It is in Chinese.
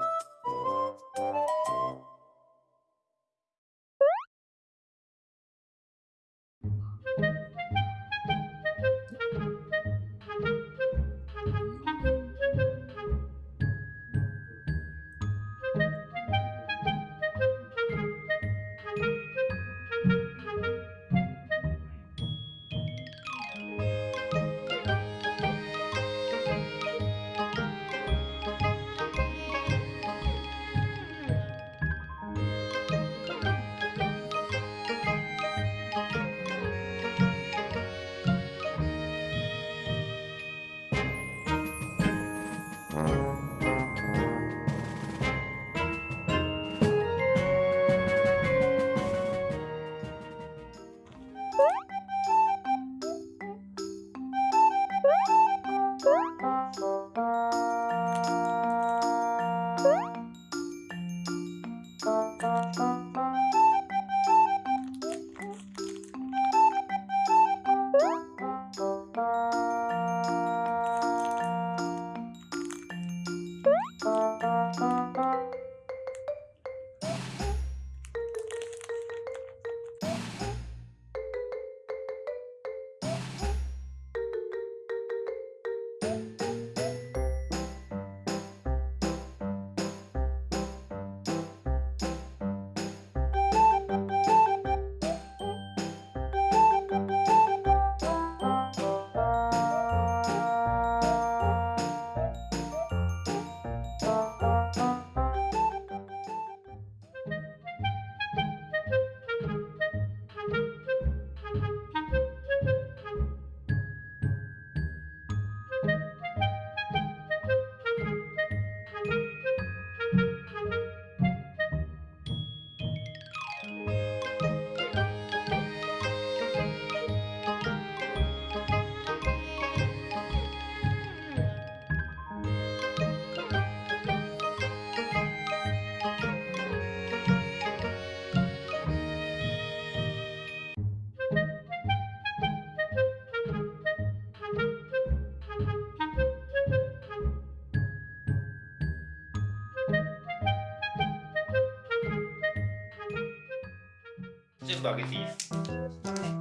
you スパゲティ